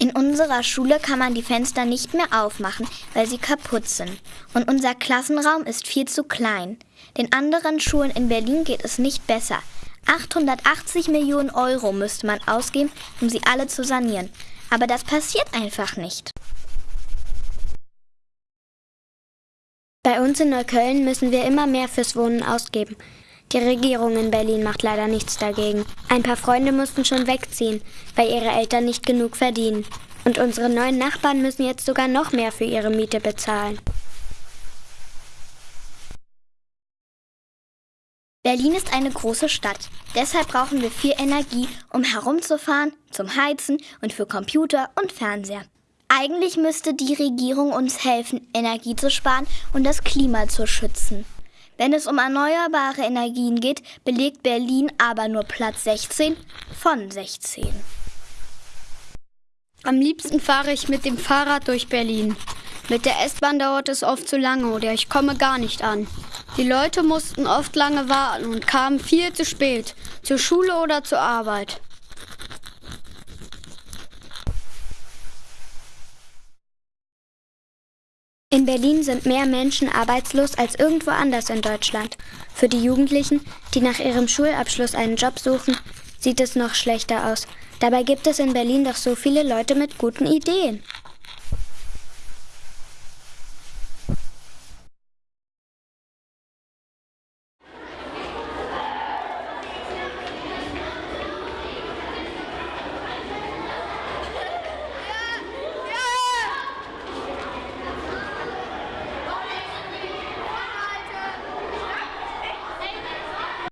In unserer Schule kann man die Fenster nicht mehr aufmachen, weil sie kaputt sind. Und unser Klassenraum ist viel zu klein. Den anderen Schulen in Berlin geht es nicht besser. 880 Millionen Euro müsste man ausgeben, um sie alle zu sanieren. Aber das passiert einfach nicht. Bei uns in Neukölln müssen wir immer mehr fürs Wohnen ausgeben. Die Regierung in Berlin macht leider nichts dagegen. Ein paar Freunde mussten schon wegziehen, weil ihre Eltern nicht genug verdienen. Und unsere neuen Nachbarn müssen jetzt sogar noch mehr für ihre Miete bezahlen. Berlin ist eine große Stadt. Deshalb brauchen wir viel Energie, um herumzufahren, zum Heizen und für Computer und Fernseher. Eigentlich müsste die Regierung uns helfen, Energie zu sparen und das Klima zu schützen. Wenn es um erneuerbare Energien geht, belegt Berlin aber nur Platz 16 von 16. Am liebsten fahre ich mit dem Fahrrad durch Berlin. Mit der S-Bahn dauert es oft zu lange oder ich komme gar nicht an. Die Leute mussten oft lange warten und kamen viel zu spät, zur Schule oder zur Arbeit. In Berlin sind mehr Menschen arbeitslos als irgendwo anders in Deutschland. Für die Jugendlichen, die nach ihrem Schulabschluss einen Job suchen, sieht es noch schlechter aus. Dabei gibt es in Berlin doch so viele Leute mit guten Ideen.